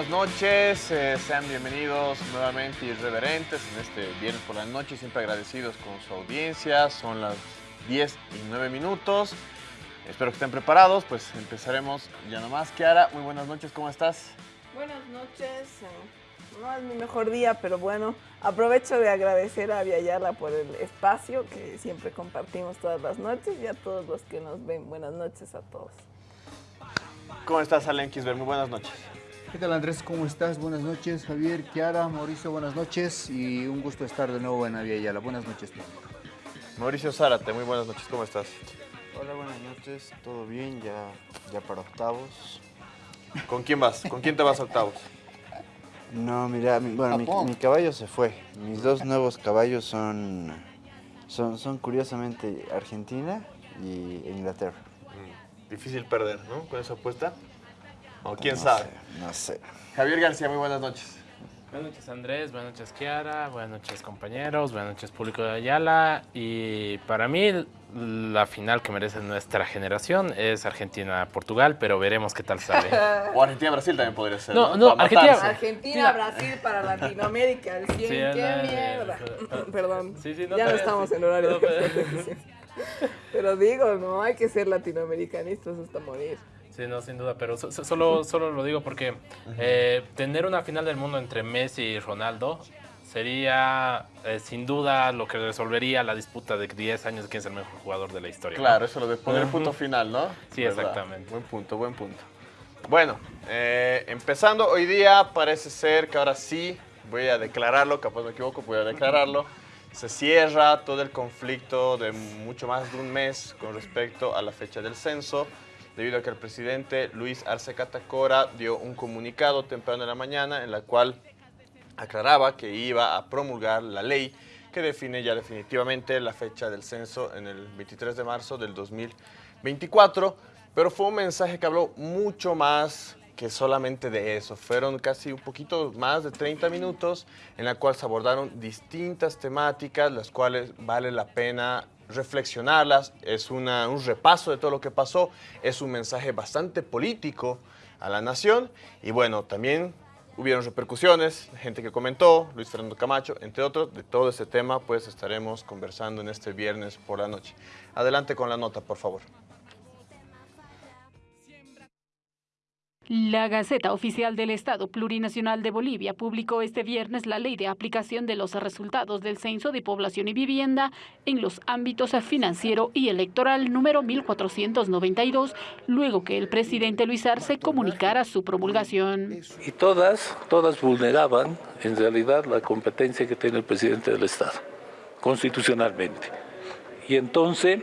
Buenas noches, eh, sean bienvenidos nuevamente irreverentes en este viernes por la noche, siempre agradecidos con su audiencia, son las 10 y 9 minutos, espero que estén preparados, pues empezaremos ya nomás. Kiara, muy buenas noches, ¿cómo estás? Buenas noches, eh, no es mi mejor día, pero bueno, aprovecho de agradecer a Viayala por el espacio que siempre compartimos todas las noches y a todos los que nos ven, buenas noches a todos. ¿Cómo estás, Alen Kisber? Muy buenas noches. ¿Qué tal Andrés? ¿Cómo estás? Buenas noches, Javier, Kiara, Mauricio, buenas noches y un gusto estar de nuevo en Aviala. Buenas noches. Mauricio Zárate, muy buenas noches, ¿cómo estás? Hola, buenas noches, todo bien, ya, ya para octavos. ¿Con quién vas? ¿Con quién te vas a octavos? No, mira, mi, bueno, mi, mi caballo se fue. Mis dos nuevos caballos son, son, son curiosamente Argentina y Inglaterra. Mm, Difícil perder, ¿no? Con esa apuesta. O quién No sabe. sé, no sé. Javier García, muy buenas noches. Buenas noches Andrés, buenas noches Kiara, buenas noches compañeros, buenas noches público de Ayala y para mí la final que merece nuestra generación es Argentina-Portugal, pero veremos qué tal sale. O Argentina-Brasil también podría ser. No, No, no, Para Argentina- matarse. Argentina, Mira. Brasil para Latinoamérica, el 100, Sí, qué mierda. Perdón, Sí, sí, no, ya no estamos sí. en horario No, de. Pero digo, no hay que ser latinoamericanistas hasta morir. Sí, no, sin duda, pero so- so- solo, solo lo digo porque eh, tener una final del mundo entre Messi y Ronaldo sería eh, sin duda lo que resolvería la disputa de 10 años de quién es el mejor jugador de la historia. ¿no? Claro, eso lo de poner el punto final, ¿no? Sí, ¿Verdad? exactamente. Buen punto, buen punto. Bueno, eh, empezando hoy día, parece ser que ahora sí, voy a declararlo, capaz me equivoco, voy a declararlo. Se cierra todo el conflicto de mucho más de un mes con respecto a la fecha del censo, debido a que el presidente Luis Arce Catacora dio un comunicado temprano en la mañana en la cual aclaraba que iba a promulgar la ley que define ya definitivamente la fecha del censo en el 23 de marzo del 2024, pero fue un mensaje que habló mucho más que solamente de eso. Fueron casi un poquito más de 30 minutos en la cual se abordaron distintas temáticas, las cuales vale la pena reflexionarlas. Es una- un repaso de todo lo que pasó, es un mensaje bastante político a la nación y bueno, también hubieron repercusiones, gente que comentó, Luis Fernando Camacho, entre otros, de todo ese tema pues estaremos conversando en este viernes por la noche. Adelante con la nota, por favor. La Gaceta Oficial del Estado Plurinacional de Bolivia publicó este viernes la ley de aplicación de los resultados del Censo de Población y Vivienda en los ámbitos financiero y electoral número 1492, luego que el presidente Luis Arce comunicara su promulgación. Y todas, todas vulneraban en realidad la competencia que tiene el presidente del Estado, constitucionalmente. Y entonces,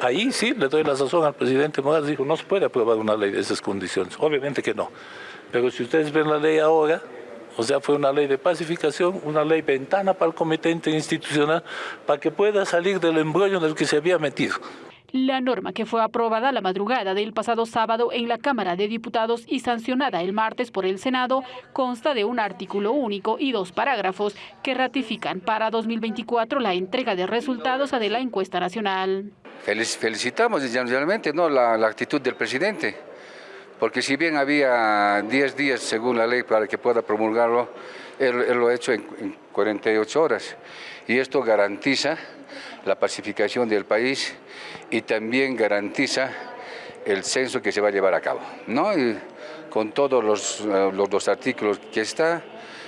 ahí sí le doy la razón al presidente Morales, dijo, no se puede aprobar una ley de esas condiciones. Obviamente que no. Pero si ustedes ven la ley ahora, o sea, fue una ley de pacificación, una ley ventana para el comité interinstitucional, para que pueda salir del embrollo en el que se había metido. La norma que fue aprobada la madrugada del pasado sábado en la Cámara de Diputados y sancionada el martes por el Senado consta de un artículo único y dos parágrafos que ratifican para 2024 la entrega de resultados de la encuesta nacional. Felic- Felicitamos realmente ¿no? la, actitud del presidente, porque si bien había 10 días según la ley para que pueda promulgarlo, él, él lo ha hecho en, en 48 horas. Y esto garantiza la pacificación del país y también garantiza el censo que se va a llevar a cabo. ¿no? Con todos los, eh, los, los artículos que está,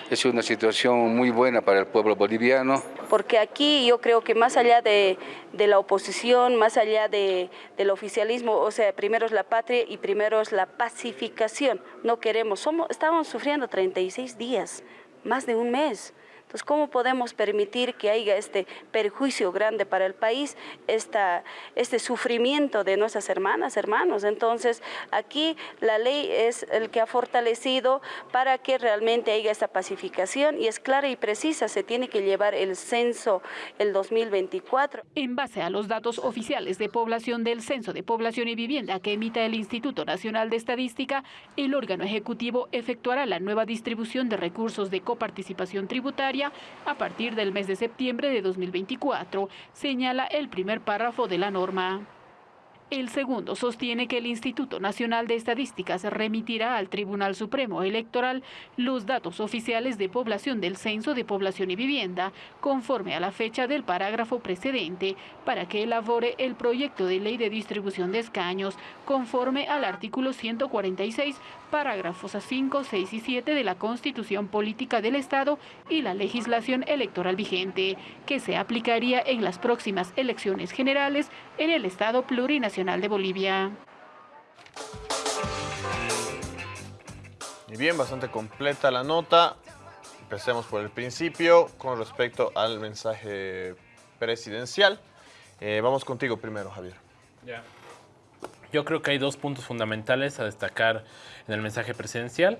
es una situación muy buena para el pueblo boliviano. porque aquí yo creo que más allá de, de la oposición, más allá de, del oficialismo, o sea, primero es la patria y primero es la pacificación. No queremos, somos, estamos sufriendo 36 días, más de un mes. Entonces, ¿cómo podemos permitir que haya este perjuicio grande para el país, esta, este sufrimiento de nuestras hermanas, hermanos? Entonces, aquí la ley es el que ha fortalecido para que realmente haya esta pacificación y es clara y precisa, se tiene que llevar el censo el 2024. En base a los datos oficiales de población del Censo de Población y Vivienda que emita el Instituto Nacional de Estadística, el órgano ejecutivo efectuará la nueva distribución de recursos de coparticipación tributaria a partir del mes de septiembre de 2024, señala el primer párrafo de la norma. El segundo sostiene que el Instituto Nacional de Estadísticas remitirá al Tribunal Supremo Electoral los datos oficiales de población del Censo de Población y Vivienda, conforme a la fecha del parágrafo precedente, para que elabore el proyecto de ley de distribución de escaños, conforme al artículo 146, parágrafos 5, 6 y 7 de la Constitución Política del Estado y la legislación electoral vigente, que se aplicaría en las próximas elecciones generales en el Estado plurinacional de Bolivia. Y bien, bastante completa la nota. Empecemos por el principio con respecto al mensaje presidencial. Eh, vamos contigo primero, Javier. Yo creo que hay dos puntos fundamentales a destacar en el mensaje presidencial.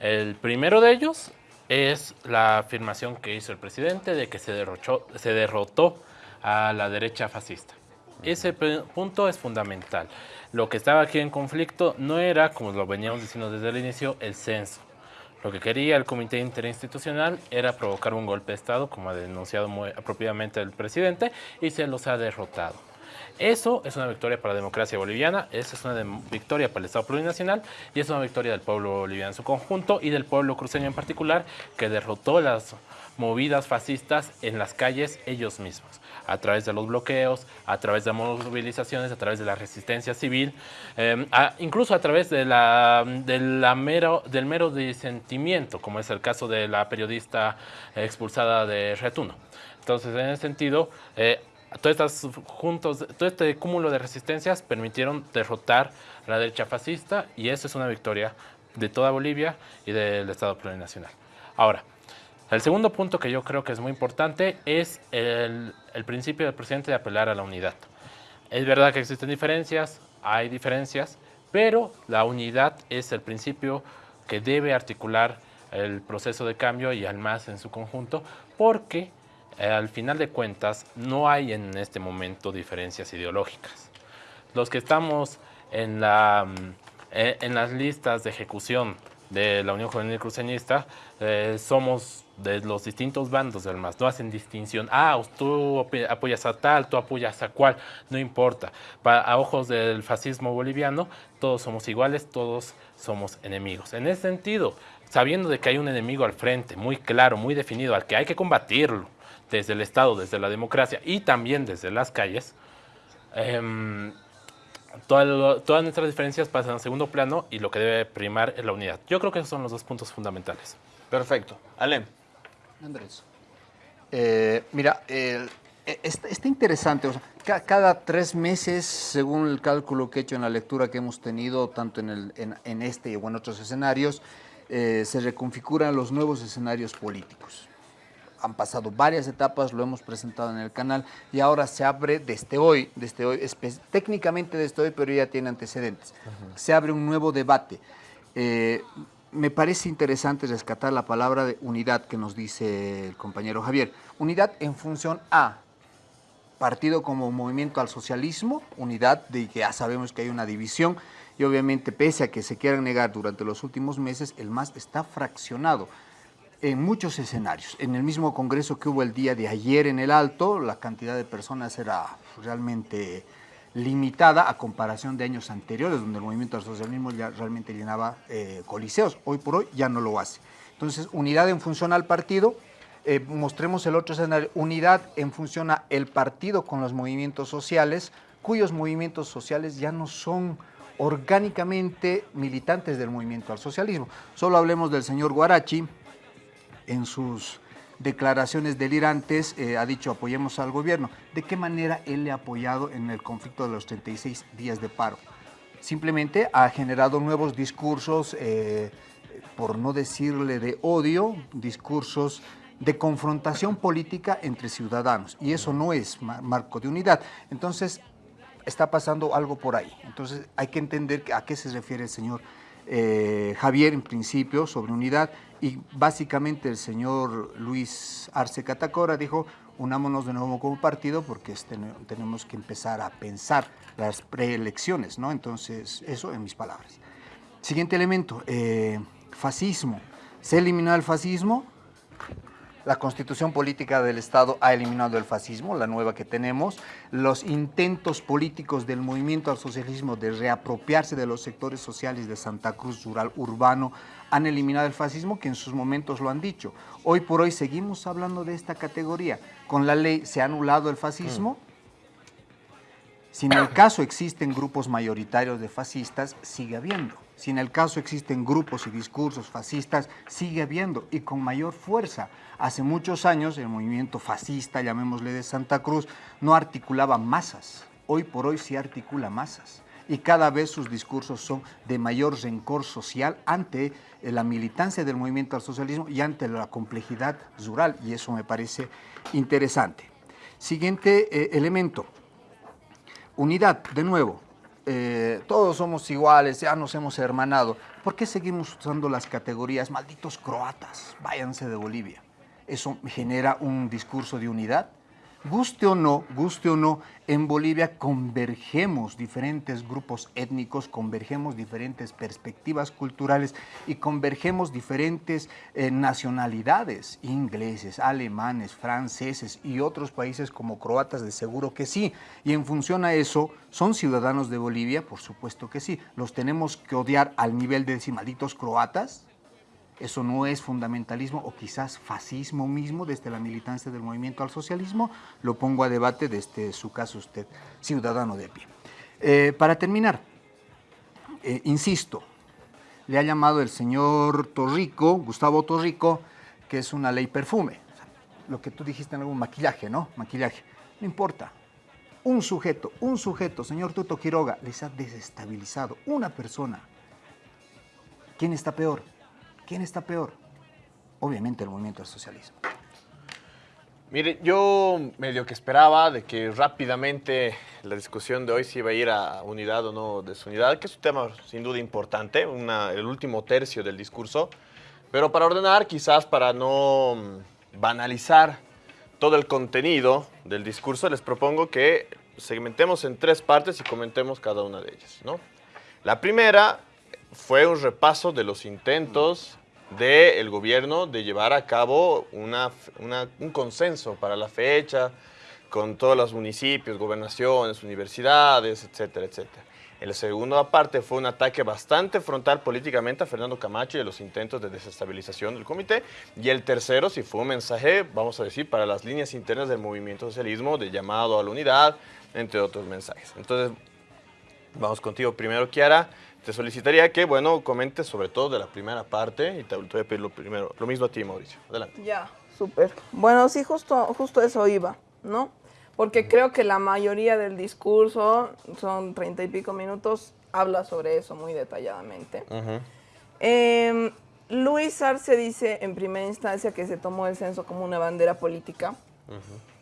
El primero de ellos es la afirmación que hizo el presidente de que se, derrochó, se derrotó a la derecha fascista. Ese punto es fundamental. Lo que estaba aquí en conflicto no era, como lo veníamos diciendo desde el inicio, el censo. Lo que quería el Comité Interinstitucional era provocar un golpe de Estado, como ha denunciado muy apropiadamente el presidente, y se los ha derrotado. Eso es una victoria para la democracia boliviana, eso es una victoria para el Estado plurinacional y es una victoria del pueblo boliviano en su conjunto y del pueblo cruceño en particular, que derrotó las movidas fascistas en las calles ellos mismos a través de los bloqueos, a través de movilizaciones, a través de la resistencia civil, em, incluso a través de la, mero, del mero disentimiento, como es el caso de la periodista expulsada de Retuno. Entonces, en ese sentido, eh, estos juntos, todo este cúmulo de resistencias permitieron derrotar la derecha fascista y eso es una victoria de toda Bolivia y del Estado plurinacional. Ahora, el segundo punto que yo creo que es muy importante es el, principio del presidente de apelar a la unidad. Es verdad que existen diferencias, hay diferencias, pero la unidad es el principio que debe articular el proceso de cambio y al más en su conjunto, porque al final de cuentas no hay en este momento diferencias ideológicas. Los que estamos en, la, mm, eh, en las listas de ejecución de la Unión Juvenil Cruceñista eh, somos de los distintos bandos del MAS, no hacen distinción, ah, tú apoyas a tal, tú apoyas a cual, no importa. a ojos del fascismo boliviano, todos somos iguales, todos somos enemigos. En ese sentido, sabiendo de que hay un enemigo al frente, muy claro, muy definido, al que hay que combatirlo desde el Estado, desde la democracia y también desde las calles, eh, todas nuestras diferencias pasan a segundo plano y lo que debe primar es la unidad. Yo creo que esos son los dos puntos fundamentales. Perfecto. Alem. Andrés. Eh, mira, e, está, interesante. cada tres meses, según el cálculo que he hecho en la lectura que hemos tenido, tanto en, el, en, este o en otros escenarios, eh, se reconfiguran los nuevos escenarios políticos han pasado varias etapas, lo hemos presentado en el canal y ahora se abre desde hoy, desde hoy, técnicamente desde hoy, pero ya tiene antecedentes. Se abre un nuevo debate. Eh, me parece interesante rescatar la palabra de unidad que nos dice el compañero Javier. Unidad en función a partido como movimiento al socialismo, unidad de que ya sabemos que hay una división y obviamente pese a que se quieran negar durante los últimos meses, el MAS está fraccionado en muchos escenarios. En el mismo congreso que hubo el día de ayer en el Alto, la cantidad de personas era realmente limitada a comparación de años anteriores, donde el movimiento al socialismo ya realmente llenaba eh, coliseos. Hoy por hoy ya no lo hace. Entonces, unidad en función al partido, eh, mostremos el otro escenario, unidad en función al partido con los movimientos sociales, cuyos movimientos sociales ya no son orgánicamente militantes del movimiento al socialismo. Solo hablemos del señor Guarachi, en sus declaraciones delirantes eh, ha dicho apoyemos al gobierno. ¿De qué manera él le ha apoyado en el conflicto de los 36 días de paro? Simplemente ha generado nuevos discursos, eh, por no decirle de odio, discursos de confrontación política entre ciudadanos. Y eso no es marco de unidad. Entonces, está pasando algo por ahí. Entonces, hay que entender a qué se refiere el señor eh, Javier, en principio, sobre unidad y básicamente el señor Luis Arce Catacora dijo, unámonos de nuevo como partido porque este, tenemos que empezar a pensar las preelecciones, ¿no? Entonces, eso en mis palabras. Siguiente elemento, eh, fascismo. ¿Se eliminó el fascismo? La constitución política del Estado ha eliminado el fascismo, la nueva que tenemos. Los intentos políticos del movimiento al socialismo de reapropiarse de los sectores sociales de Santa Cruz rural urbano han eliminado el fascismo, que en sus momentos lo han dicho. Hoy por hoy seguimos hablando de esta categoría. Con la ley se ha anulado el fascismo. Si en el caso existen grupos mayoritarios de fascistas, sigue habiendo. Si en el caso existen grupos y discursos fascistas, sigue habiendo y con mayor fuerza. Hace muchos años el movimiento fascista, llamémosle de Santa Cruz, no articulaba masas. Hoy por hoy sí articula masas. Y cada vez sus discursos son de mayor rencor social ante eh, la militancia del movimiento al socialismo y ante la complejidad rural. Y eso me parece interesante. Siguiente eh, elemento. Unidad, de nuevo. Eh, todos somos iguales, ya nos hemos hermanado. ¿Por qué seguimos usando las categorías malditos croatas? Váyanse de Bolivia. ¿Eso genera un discurso de unidad? Guste o no, guste o no, en Bolivia convergemos diferentes grupos étnicos, convergemos diferentes perspectivas culturales y convergemos diferentes eh, nacionalidades, ingleses, alemanes, franceses y otros países como croatas, de seguro que sí. Y en función a eso, ¿son ciudadanos de Bolivia? Por supuesto que sí. ¿Los tenemos que odiar al nivel de decir croatas? ¿Eso no es fundamentalismo o quizás fascismo mismo desde la militancia del movimiento al socialismo? Lo pongo a debate desde su caso usted, ciudadano de pie. Eh, para terminar, eh, insisto, le ha llamado el señor Torrico, Gustavo Torrico, que es una ley perfume. Lo que tú dijiste en algún maquillaje, ¿no? Maquillaje. No importa. Un sujeto, un sujeto, señor Tuto Quiroga, les ha desestabilizado. Una persona. ¿Quién está peor? ¿Quién está peor? Obviamente el movimiento del socialismo. Mire, yo medio que esperaba de que rápidamente la discusión de hoy se iba a ir a unidad o no desunidad, que es un tema sin duda importante, el último tercio del discurso, pero para ordenar, quizás para no mm, banalizar todo el contenido del discurso, les propongo que segmentemos en tres partes y comentemos cada una de ellas. ¿no? La primera fue un repaso de los intentos del gobierno de llevar a cabo un consenso para la fecha con todos los municipios, gobernaciones, universidades, etcétera, etcétera. En la segunda parte fue un ataque bastante frontal políticamente a Fernando Camacho y a los intentos de desestabilización del comité. Y el tercero sí fue un mensaje, vamos a decir, para las líneas internas del movimiento socialismo, de llamado a la unidad, entre otros mensajes. Entonces, vamos contigo primero, Kiara te solicitaría que, bueno, comentes sobre todo de la primera parte y te, voy a pedir lo, primero, lo mismo a ti, Mauricio. Adelante. Ya, súper. Bueno, sí, justo, justo eso iba, ¿no? Porque creo que la mayoría del discurso, son treinta y pico minutos, habla sobre eso muy detalladamente. Em, Luis Arce dice en primera instancia que se tomó el censo como una bandera política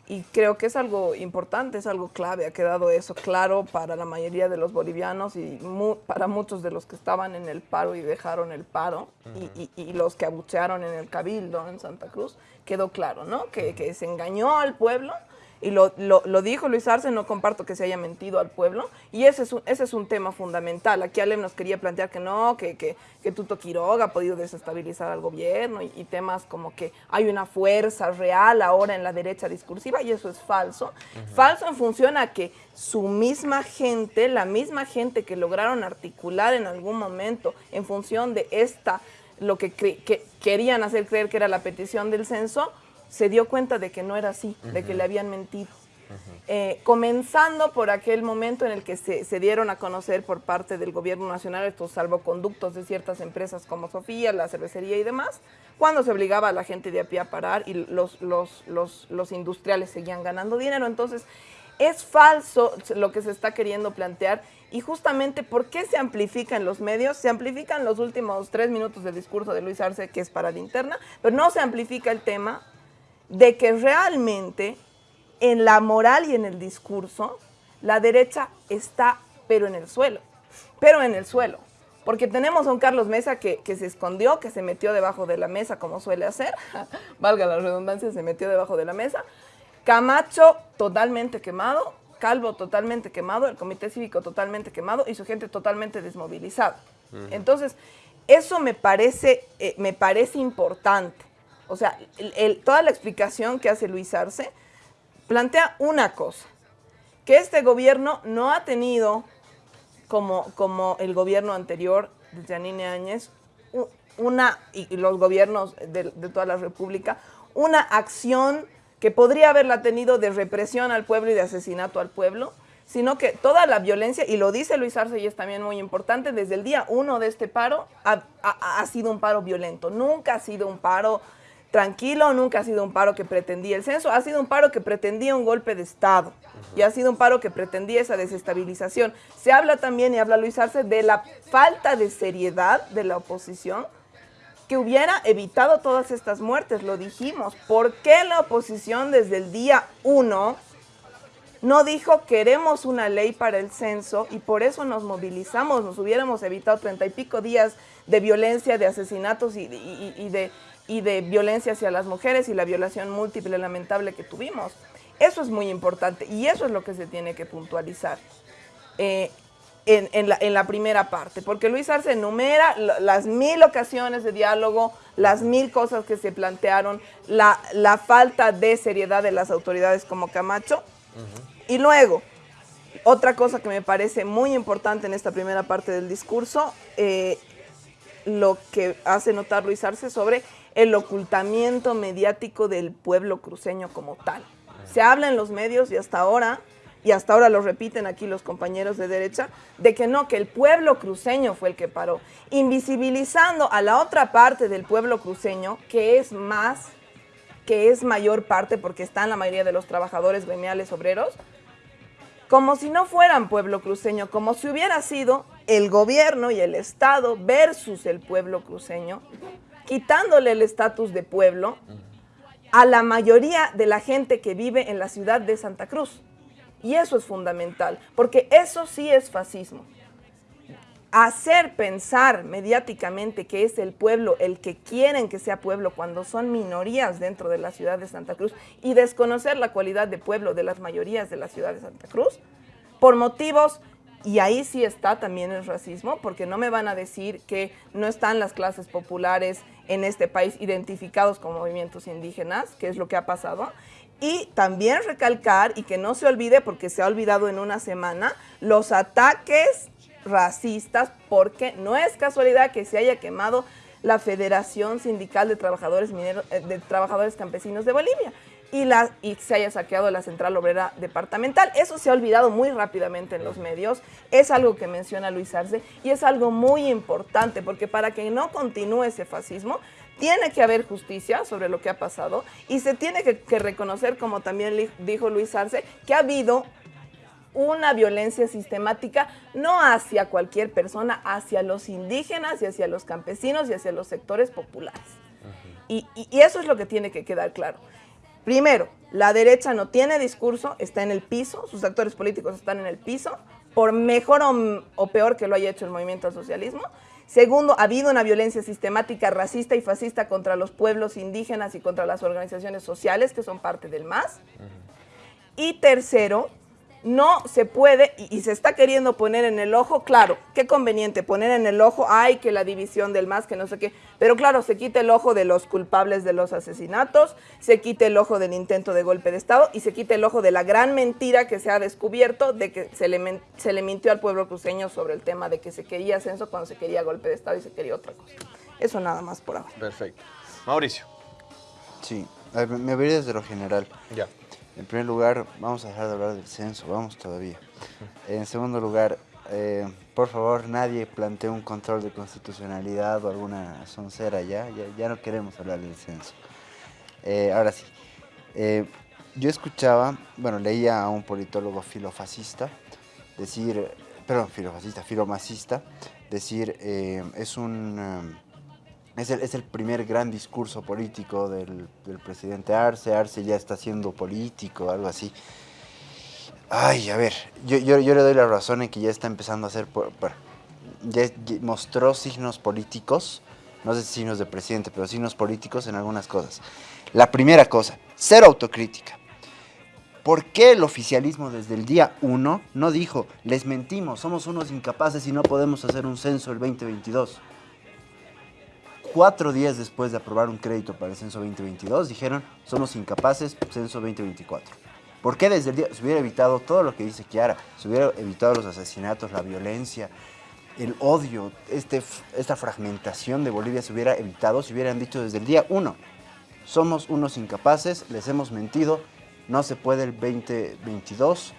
y creo que es algo importante, es algo clave, ha quedado eso claro para la mayoría de los bolivianos y para muchos de los que estaban en el paro y dejaron el paro y, y, los que abuchearon en el cabildo en Santa Cruz, quedó claro, ¿no? Que, que se engañó al pueblo y lo, lo, dijo Luis Arce, no comparto que se haya mentido al pueblo, y ese es un, ese es un tema fundamental. Aquí Alem nos quería plantear que no, que, que, que Tuto Quiroga ha podido desestabilizar al gobierno y, temas como que hay una fuerza real ahora en la derecha discursiva, y eso es falso. Falso en función a que su misma gente, la misma gente que lograron articular en algún momento en función de esta, lo que, que querían hacer creer que era la petición del censo, se dio cuenta de que no era así, de que le habían mentido. Eh, comenzando por aquel momento en el que se, dieron a conocer por parte del gobierno nacional estos salvoconductos de ciertas empresas como Sofía, la cervecería y demás, cuando se obligaba a la gente de a pie a parar y los, los, los, los industriales seguían ganando dinero. Entonces, es falso lo que se está queriendo plantear y justamente ¿por qué se amplifica en los medios? Se amplifican los últimos tres minutos del discurso de Luis Arce, que es para la interna, pero no se amplifica el tema de que realmente en la moral y en el discurso, la derecha está, pero en el suelo, pero en el suelo. Porque tenemos a un Carlos Mesa que, se escondió, que se metió debajo de la mesa, como suele hacer, valga la redundancia, se metió debajo de la mesa. Camacho totalmente quemado, Calvo totalmente quemado, el Comité Cívico totalmente quemado y su gente totalmente desmovilizada. Entonces, eso me parece, eh, me parece importante O sea, toda la explicación que hace Luis Arce plantea una cosa, que este gobierno no ha tenido, como, como el gobierno anterior de Janine Áñez, una, y los gobiernos de, toda la República, una acción que podría haberla tenido de represión al pueblo y de asesinato al pueblo, sino que toda la violencia, y lo dice Luis Arce y es también muy importante, desde el día uno de este paro ha, ha, sido un paro violento, nunca ha sido un paro tranquilo, nunca ha sido un paro que pretendía el censo, ha sido un paro que pretendía un golpe de Estado y ha sido un paro que pretendía esa desestabilización. Se habla también, y habla Luis Arce, de la falta de seriedad de la oposición que hubiera evitado todas estas muertes, lo dijimos. ¿Por qué la oposición desde el día uno no dijo queremos una ley para el censo y por eso nos movilizamos, nos hubiéramos evitado treinta y pico días de violencia, de asesinatos y, de, y de violencia hacia las mujeres y la violación múltiple lamentable que tuvimos. Eso es muy importante y eso es lo que se tiene que puntualizar. Eh, en, la, primera parte, porque Luis Arce enumera las mil ocasiones de diálogo, las mil cosas que se plantearon, la, la falta de seriedad de las autoridades como Camacho, y luego, otra cosa que me parece muy importante en esta primera parte del discurso, eh, lo que hace notar Luis Arce sobre el ocultamiento mediático del pueblo cruceño como tal. Se habla en los medios y hasta ahora y hasta ahora lo repiten aquí los compañeros de derecha, de que no, que el pueblo cruceño fue el que paró, invisibilizando a la otra parte del pueblo cruceño, que es más, que es mayor parte porque están la mayoría de los trabajadores gremiales obreros, como si no fueran pueblo cruceño, como si hubiera sido el gobierno y el Estado versus el pueblo cruceño, quitándole el estatus de pueblo a la mayoría de la gente que vive en la ciudad de Santa Cruz. Y eso es fundamental, porque eso sí es fascismo. Hacer pensar mediáticamente que es el pueblo el que quieren que sea pueblo cuando son minorías dentro de la ciudad de Santa Cruz y desconocer la cualidad de pueblo de las mayorías de la ciudad de Santa Cruz, por motivos y ahí sí está también el racismo, porque no me van a decir que no están las clases populares en este país identificados como movimientos indígenas, que es lo que ha pasado, y también recalcar, y que no se olvide porque se ha olvidado en una semana, los ataques racistas, porque no es casualidad que se haya quemado la Federación Sindical de Trabajadores, eh, de Trabajadores Campesinos de Bolivia y, la, y se haya saqueado la Central Obrera Departamental. Eso se ha olvidado muy rápidamente en los medios, es algo que menciona Luis Arce y es algo muy importante porque para que no continúe ese fascismo tiene que haber justicia sobre lo que ha pasado y se tiene que, reconocer, como también dijo Luis Arce, que ha habido una violencia sistemática no hacia cualquier persona, hacia los indígenas y hacia los campesinos y hacia los sectores populares. y, eso es lo que tiene que quedar claro. Primero, la derecha no tiene discurso, está en el piso, sus actores políticos están en el piso, por mejor o, o peor que lo haya hecho el movimiento al socialismo. Segundo, ha habido una violencia sistemática racista y fascista contra los pueblos indígenas y contra las organizaciones sociales que son parte del MAS. Y tercero, no se puede, y, se está queriendo poner en el ojo, claro, qué conveniente poner en el ojo, ay, que la división del MAS, que no sé qué, pero claro, se quita el ojo de los culpables de los asesinatos, se quita el ojo del intento de golpe de Estado y se quita el ojo de la gran mentira que se ha descubierto de que se le, se le mintió al pueblo cruceño sobre el tema de que se quería ascenso cuando se quería golpe de Estado y se quería otra cosa. Eso nada más por ahora. Perfecto. Mauricio. Sí, me voy desde lo general. Ya. En primer lugar, vamos a dejar de hablar del censo, vamos todavía. En segundo lugar, eh, por favor, nadie plantee un control de constitucionalidad o alguna soncera ya, ya, no queremos hablar del censo. Eh, ahora sí, eh, yo escuchaba, bueno, leía a un politólogo filofascista decir, perdón, filofascista, filomacista, decir, es un es el, primer gran discurso político del, presidente Arce. Arce ya está siendo político, algo así. Ay, a ver, yo, yo, le doy la razón en que ya está empezando a hacer... ya, mostró signos políticos, no sé si signos de presidente, pero signos políticos en algunas cosas. La primera cosa, ser autocrítica. ¿Por qué el oficialismo desde el día 1 no dijo, les mentimos, somos unos incapaces y no podemos hacer un censo el 2022? Cuatro días después de aprobar un crédito para el censo 2022, dijeron, somos incapaces, censo 2024. ¿Por qué desde el día se hubiera evitado todo lo que dice Kiara? Se hubiera evitado los asesinatos, la violencia, el odio, este, esta fragmentación de Bolivia se hubiera evitado si hubieran dicho desde el día uno, somos unos incapaces, les hemos mentido, no se puede el 2022.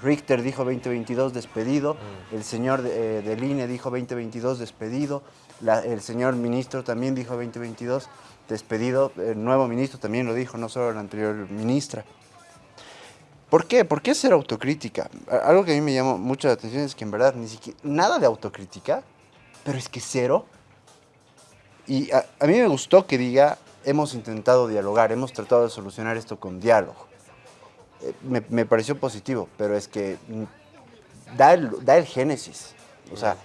Richter dijo 2022 despedido, el señor de, del INE dijo 2022 despedido, la- el señor ministro también dijo 2022 despedido, el nuevo ministro también lo dijo, no solo la anterior ministra. ¿Por qué? ¿Por qué ser autocrítica? Algo que a mí me llamó mucho la atención es que en verdad ni siquiera, nada de autocrítica, pero es que cero. Y a, a mí me gustó que diga, hemos intentado dialogar, hemos tratado de solucionar esto con diálogo. Eh, me, me pareció positivo, pero es que da el, da el génesis. O sea,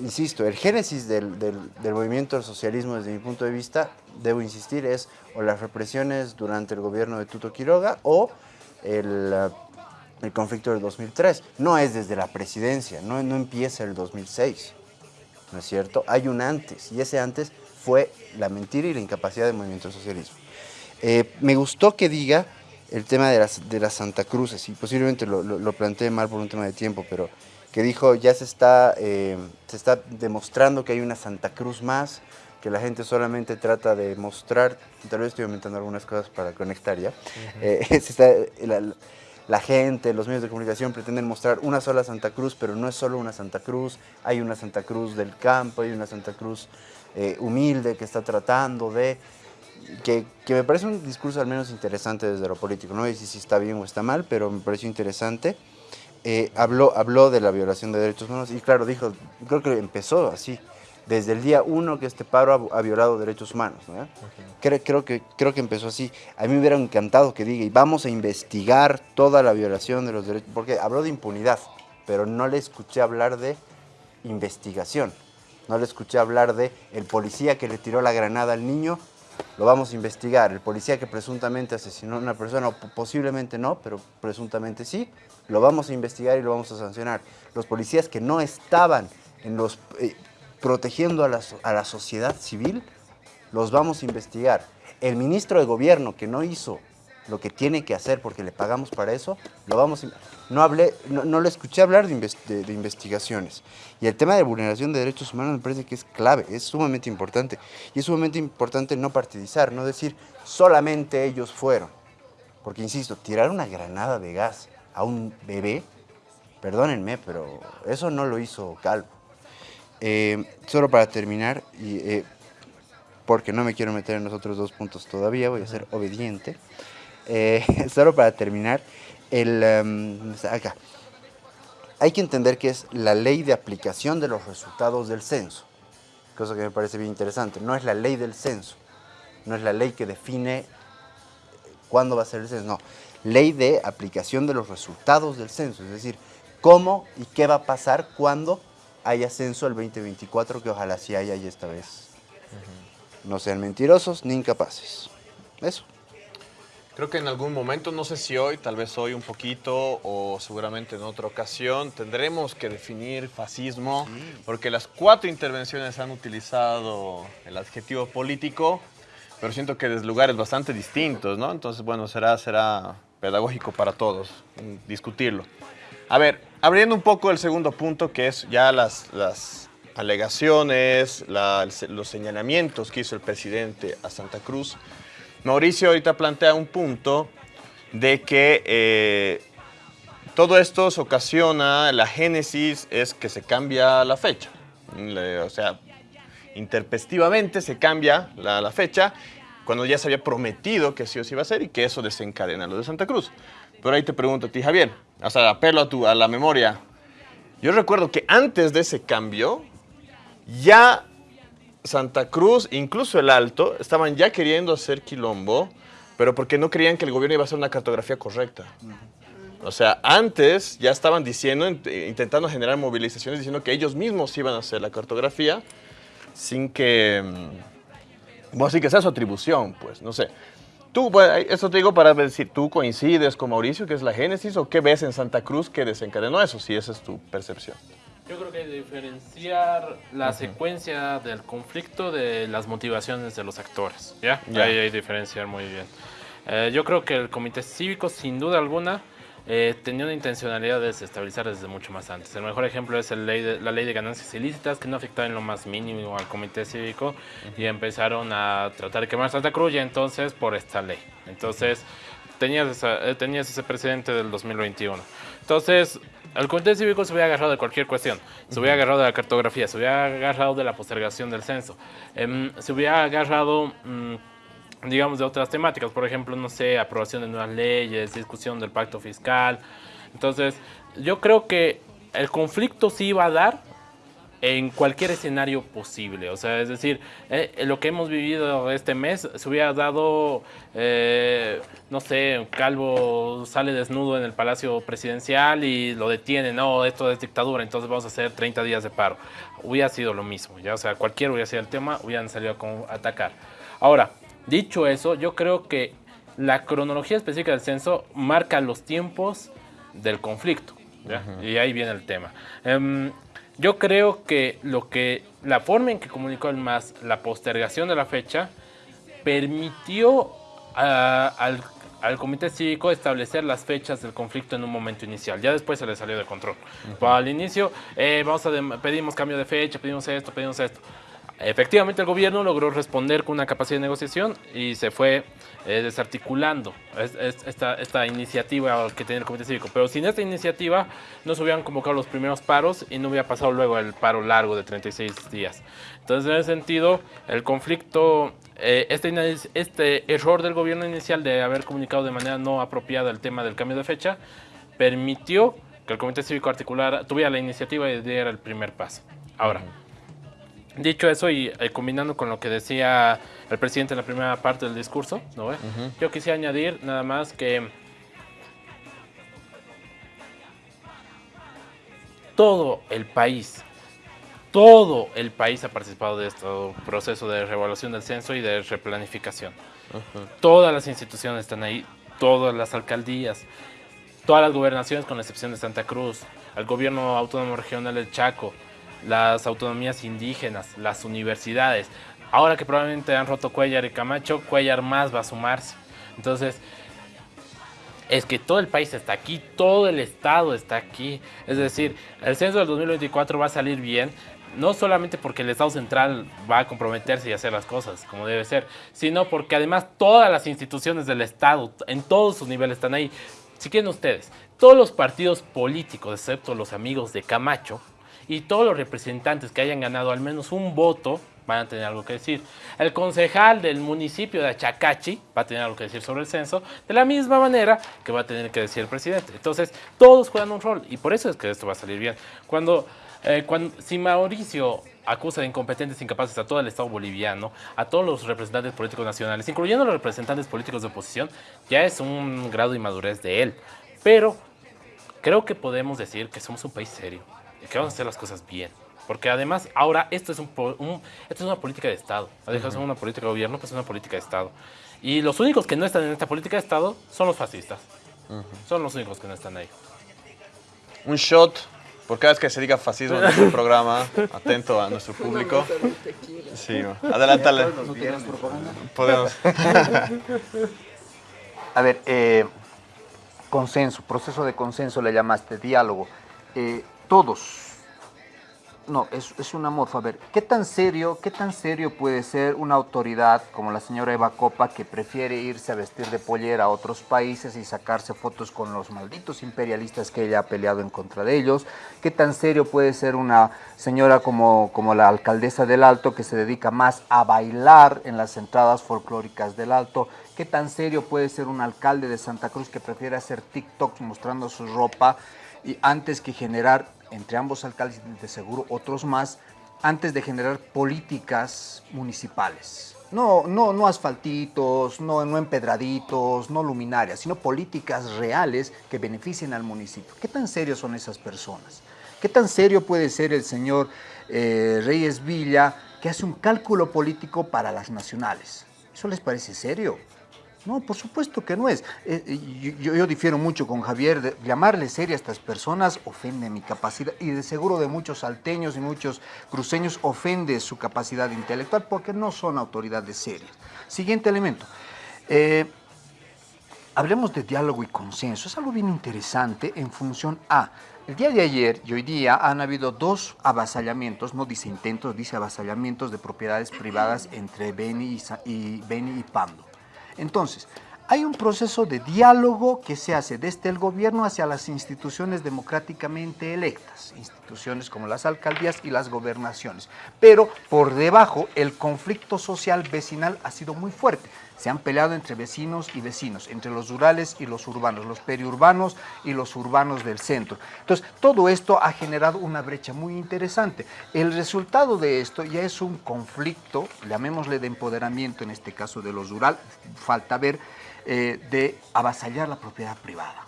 insisto, el génesis del, del- movimiento del socialismo desde mi punto de vista, debo insistir, es o las represiones durante el gobierno de Tuto Quiroga o el, eh, el conflicto del 2003. No es desde la presidencia, no, no empieza el 2006, ¿no es cierto? Hay un antes, y ese antes fue la mentira y la incapacidad del movimiento del socialismo. Eh, me gustó que diga el tema de las, de las Santa Cruces, y posiblemente lo, lo, lo planteé mal por un tema de tiempo, pero que dijo ya se está, eh, se está demostrando que hay una Santa Cruz más, que la gente solamente trata de mostrar, tal vez estoy aumentando algunas cosas para conectar ya, Eh, se está- la, la gente, los medios de comunicación pretenden mostrar una sola Santa Cruz, pero no es solo una Santa Cruz, hay una Santa Cruz del campo, hay una Santa Cruz eh, humilde que está tratando de que, que me parece un discurso al menos interesante desde lo político. No sé si, si está bien o está mal, pero me pareció interesante. Eh, habló, habló de la violación de derechos humanos y claro, dijo, creo que empezó así, desde el día uno que este paro ha, ha violado derechos humanos. ¿no? creo, creo, que, creo que empezó así. A mí me hubiera encantado que diga, y vamos a investigar toda la violación de los derechos, porque habló de impunidad, pero no le escuché hablar de investigación. No le escuché hablar de el policía que le tiró la granada al niño, lo vamos a investigar. El policía que presuntamente asesinó a una persona, o po- posiblemente no, pero presuntamente sí, lo vamos a investigar y lo vamos a sancionar. Los policías que no estaban en los, eh, protegiendo a la, a la sociedad civil, los vamos a investigar. El ministro de gobierno que no hizo lo que tiene que hacer porque le pagamos para eso, lo vamos a... No, hablé, no, no le escuché hablar de, inves- de- de investigaciones. Y el tema de vulneración de derechos humanos me parece que es clave, es sumamente importante. Y es sumamente importante no partidizar, no decir solamente ellos fueron. Porque, insisto, tirar una granada de gas a un bebé, perdónenme, pero eso no lo hizo Calvo. Eh, solo para terminar, y, eh, porque no me quiero meter en los otros dos puntos todavía, voy a ser obediente. Eh, solo para terminar, el, em, acá. Hay que entender que es la ley de aplicación de los resultados del censo, cosa que me parece bien interesante. No es la ley del censo, no es la ley que define eh, cuándo va a ser el censo, no. Ley de aplicación de los resultados del censo, es decir, cómo y qué va a pasar cuando haya censo el 2024, que ojalá sí haya y esta vez no sean mentirosos ni incapaces. Eso. Creo que en algún momento, no sé si hoy, tal vez hoy un poquito o seguramente en otra ocasión, tendremos que definir fascismo, porque las cuatro intervenciones han utilizado el adjetivo político, pero siento que desde lugares bastante distintos, ¿no? Entonces, bueno, será, será pedagógico para todos mm, discutirlo. A ver, abriendo un poco el segundo punto, que es ya las, las alegaciones, la- los señalamientos que hizo el presidente a Santa Cruz. Mauricio ahorita plantea un punto de que eh, todo esto se ocasiona, la génesis es que se cambia la fecha. O sea, interpestivamente se cambia la, la fecha cuando ya se había prometido que sí o sí iba a ser y que eso desencadena lo de Santa Cruz. Pero ahí te pregunto a ti, Javier, o sea, apelo a, tu, a la memoria. Yo recuerdo que antes de ese cambio, ya Santa Cruz, incluso el Alto, estaban ya queriendo hacer quilombo, pero porque no creían que el gobierno iba a hacer una cartografía correcta. O sea, antes ya estaban diciendo, eh, intentando generar movilizaciones, diciendo que ellos mismos iban a hacer la cartografía sin que, mm, bueno, sin que sea su atribución, pues, no sé. Tú, eso te digo para decir, ¿tú coincides con Mauricio, que es la génesis, o qué ves en Santa Cruz que desencadenó eso, si esa es tu percepción? Yo creo que hay que diferenciar la secuencia del conflicto de las motivaciones de los actores. ¿ya? Ya. Ahí hay que diferenciar muy bien. Eh, yo creo que el comité cívico, sin duda alguna, eh, tenía una intencionalidad de desestabilizar desde mucho más antes. El mejor ejemplo es el ley de- la ley de ganancias ilícitas, que no afectaba en lo más mínimo al comité cívico y empezaron a tratar de quemar Santa Cruz y entonces por esta ley. Entonces, tenías, esa- eh, tenías ese precedente del 2021. Entonces, el comité cívico se hubiera agarrado de cualquier cuestión. Se hubiera agarrado de la cartografía, se hubiera agarrado de la postergación del censo, em, se hubiera agarrado... mm, digamos, de otras temáticas. Por ejemplo, no sé, aprobación de nuevas leyes, discusión del pacto fiscal. Entonces, yo creo que el conflicto sí iba a dar en cualquier escenario posible. O sea, es decir, eh, lo que hemos vivido este mes se hubiera dado, eh, no sé, un calvo sale desnudo en el palacio presidencial y lo detiene, no, esto es dictadura, entonces vamos a hacer 30 días de paro. Hubiera sido lo mismo, ya, o sea, cualquiera hubiera sido el tema, hubieran salido a atacar. Ahora, dicho eso, yo creo que la cronología específica del censo marca los tiempos del conflicto. ¿ya? Y ahí viene el tema. Em, yo creo que lo que la forma en que comunicó el MAS la postergación de la fecha permitió al, al comité cívico establecer las fechas del conflicto en un momento inicial. Ya después se le salió de control. Pero al inicio eh, vamos a pedimos cambio de fecha, pedimos esto, pedimos esto. Efectivamente, el gobierno logró responder con una capacidad de negociación y se fue eh, desarticulando es- es- esta, esta iniciativa que tenía el Comité Cívico. Pero sin esta iniciativa no se hubieran convocado los primeros paros y no hubiera pasado luego el paro largo de 36 días. Entonces, en ese sentido, el conflicto, eh, este, este error del gobierno inicial de haber comunicado de manera no apropiada el tema del cambio de fecha, permitió que el Comité Cívico Articular tuviera la iniciativa y diera el primer paso. Ahora, Dicho eso y eh, combinando con lo que decía el presidente en la primera parte del discurso, ¿no yo quisiera añadir nada más que todo el país, todo el país ha participado de este proceso de reevaluación del censo y de replanificación. Todas las instituciones están ahí, todas las alcaldías, todas las gobernaciones con la excepción de Santa Cruz, el gobierno autónomo regional del Chaco, las autonomías indígenas, las universidades. Ahora que probablemente han roto Cuellar y Camacho, Cuellar más va a sumarse. Entonces, es que todo el país está aquí, todo el Estado está aquí. Es decir, el censo del 2024 va a salir bien, no solamente porque el Estado central va a comprometerse y hacer las cosas como debe ser, sino porque además todas las instituciones del Estado, en todos sus niveles, están ahí. Si quieren ustedes, todos los partidos políticos, excepto los amigos de Camacho, y todos los representantes que hayan ganado al menos un voto van a tener algo que decir. El concejal del municipio de Achacachi va a tener algo que decir sobre el censo, de la misma manera que va a tener que decir el presidente. Entonces, todos juegan un rol y por eso es que esto va a salir bien. Cuando, eh, cuando si Mauricio acusa de incompetentes incapaces a todo el Estado boliviano, a todos los representantes políticos nacionales, incluyendo los representantes políticos de oposición, ya es un grado de inmadurez de él. Pero creo que podemos decir que somos un país serio que vamos a hacer las cosas bien. Porque además ahora esto es, un, po- un- esto es una política de Estado. Ha dejado de ser una política de gobierno, pues es una política de Estado. Y los únicos que no están en esta política de Estado son los fascistas. Son los únicos que no están ahí. Un shot por cada vez que se diga fascismo en nuestro programa. Atento a nuestro público. Sí, adelántale. Podemos. A ver, eh, consenso, proceso de consenso le llamaste, diálogo. Eh, todos. No, es, es una morfa. A ver, ¿qué tan serio, qué tan serio puede ser una autoridad como la señora Eva Copa que prefiere irse a vestir de pollera a otros países y sacarse fotos con los malditos imperialistas que ella ha peleado en contra de ellos? ¿Qué tan serio puede ser una señora como, como la alcaldesa del Alto que se dedica más a bailar en las entradas folclóricas del Alto? ¿Qué tan serio puede ser un alcalde de Santa Cruz que prefiere hacer TikToks mostrando su ropa y antes que generar, entre ambos alcaldes de seguro otros más, antes de generar políticas municipales? No, no, no asfaltitos, no, no empedraditos, no luminarias, sino políticas reales que beneficien al municipio. ¿Qué tan serios son esas personas? ¿Qué tan serio puede ser el señor eh, Reyes Villa que hace un cálculo político para las nacionales? ¿Eso les parece serio? No, por supuesto que no es. Eh, eh, yo, difiero mucho con Javier. De llamarle seria a estas personas ofende mi capacidad y de seguro de muchos salteños y muchos cruceños ofende su capacidad intelectual porque no son autoridades serias. Siguiente elemento. Eh, hablemos de diálogo y consenso. Es algo bien interesante en función a... El día de ayer y hoy día han habido dos avasallamientos, no dice intentos, dice avasallamientos de propiedades privadas entre Beni y, y, Beni y Pando. Entonces, hay un proceso de diálogo que se hace desde el gobierno hacia las instituciones democráticamente electas, instituciones como las alcaldías y las gobernaciones. Pero por debajo el conflicto social vecinal ha sido muy fuerte. Se han peleado entre vecinos y vecinos, entre los rurales y los urbanos, los periurbanos y los urbanos del centro. Entonces, todo esto ha generado una brecha muy interesante. El resultado de esto ya es un conflicto, llamémosle de empoderamiento en este caso de los rural, falta ver, eh, de avasallar la propiedad privada.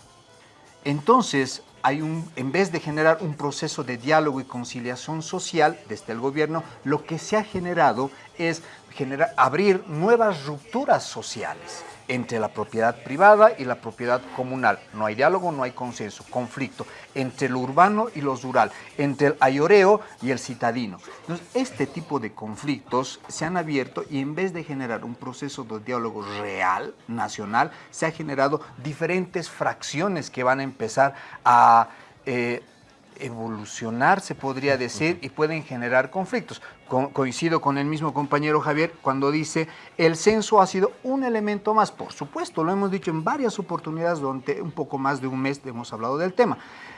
Entonces, hay un, en vez de generar un proceso de diálogo y conciliación social desde el gobierno, lo que se ha generado es generar, abrir nuevas rupturas sociales entre la propiedad privada y la propiedad comunal. No hay diálogo, no hay consenso, conflicto entre lo urbano y lo rural, entre el ayoreo y el citadino. Entonces, este tipo de conflictos se han abierto y en vez de generar un proceso de diálogo real, nacional, se ha generado diferentes fracciones que van a empezar a... Eh, evolucionar, se podría decir, y pueden generar conflictos. coincido con el mismo compañero Javier cuando dice el censo ha sido un elemento más. Por supuesto, lo hemos dicho en varias oportunidades durante un poco más de un mes hemos hablado del tema.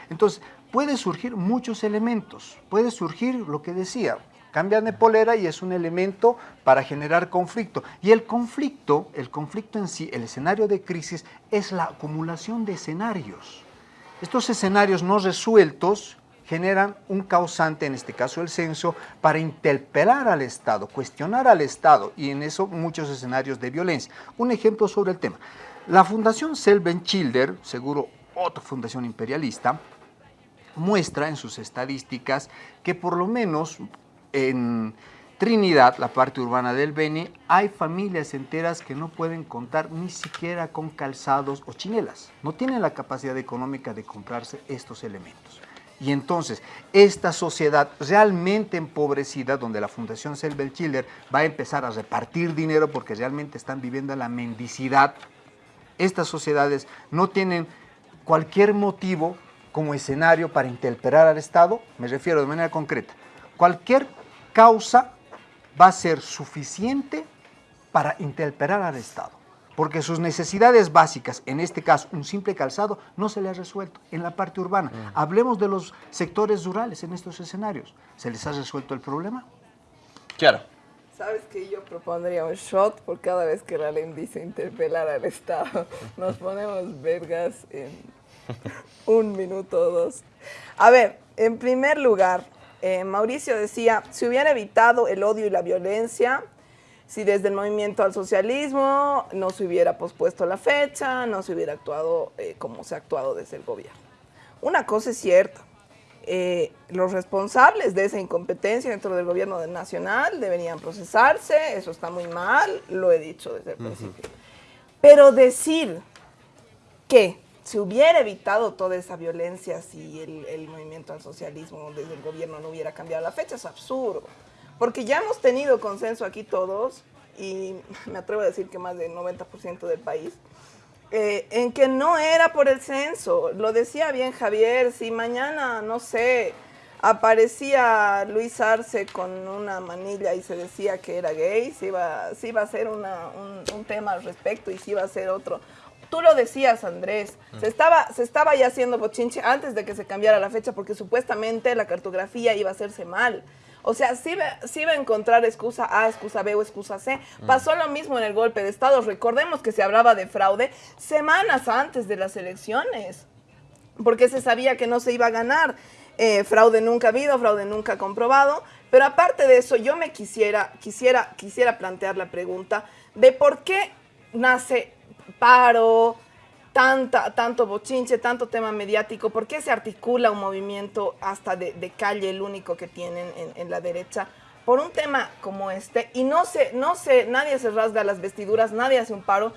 Entonces, puede surgir muchos elementos. Puede surgir lo que decía, cambian de polera y es un elemento para generar conflicto. Y el conflicto, el conflicto en sí, el escenario de crisis, es la acumulación de escenarios. Estos escenarios no resueltos generan un causante, en este caso el censo, para interpelar al Estado, cuestionar al Estado y en eso muchos escenarios de violencia. Un ejemplo sobre el tema. La Fundación Selben-Childer, seguro otra fundación imperialista, muestra en sus estadísticas que por lo menos en Trinidad, la parte urbana del Beni, hay familias enteras que no pueden contar ni siquiera con calzados o chinelas. No tienen la capacidad económica de comprarse estos elementos. Y entonces, esta sociedad realmente empobrecida, donde la Fundación Selbel Chiller va a empezar a repartir dinero porque realmente están viviendo la mendicidad, estas sociedades no tienen cualquier motivo como escenario para interpelar al Estado, me refiero de manera concreta, cualquier causa va a ser suficiente para interpelar al Estado, porque sus necesidades básicas, en este caso un simple calzado, no se le ha resuelto en la parte urbana. Mm. Hablemos de los sectores rurales en estos escenarios. ¿Se les ha resuelto el problema? Claro. ¿Sabes que yo propondría un shot por cada vez que la ley dice interpelar al Estado? Nos ponemos vergas en un minuto o dos. A ver, en primer lugar, eh, Mauricio decía, si hubiera evitado el odio y la violencia, si desde el movimiento al socialismo no se hubiera pospuesto la fecha, no se hubiera actuado eh, como se ha actuado desde el gobierno. Una cosa es cierta, eh, los responsables de esa incompetencia dentro del gobierno nacional deberían procesarse, eso está muy mal, lo he dicho desde el principio. Pero decir que se hubiera evitado toda esa violencia si el, movimiento al socialismo desde el gobierno no hubiera cambiado la fecha. Es absurdo. Porque ya hemos tenido consenso aquí todos, y me atrevo a decir que más del 90% del país, eh, en que no era por el censo. Lo decía bien Javier, si mañana, no sé, aparecía Luis Arce con una manilla y se decía que era gay, si iba, iba a ser un, un, tema al respecto y si iba a ser otro, Tú lo decías, Andrés, se, estaba, se estaba ya haciendo bochinche antes de que se cambiara la fecha porque supuestamente la cartografía iba a hacerse mal. O sea, sí, iba a encontrar excusa A, excusa B o excusa C. Mm. Pasó lo mismo en el golpe de Estado. Recordemos que se hablaba de fraude semanas antes de las elecciones, porque se sabía que no se iba a ganar. Eh, fraude nunca habido, fraude nunca comprobado. Pero aparte de eso, yo me quisiera, quisiera, quisiera plantear la pregunta de por qué nace paro, tanta, tanto bochinche, tanto tema mediático, ¿por qué se articula un movimiento hasta de, calle, el único que tienen en, la derecha? Por un tema como este, y no se, no se, nadie se rasga las vestiduras, nadie hace un paro,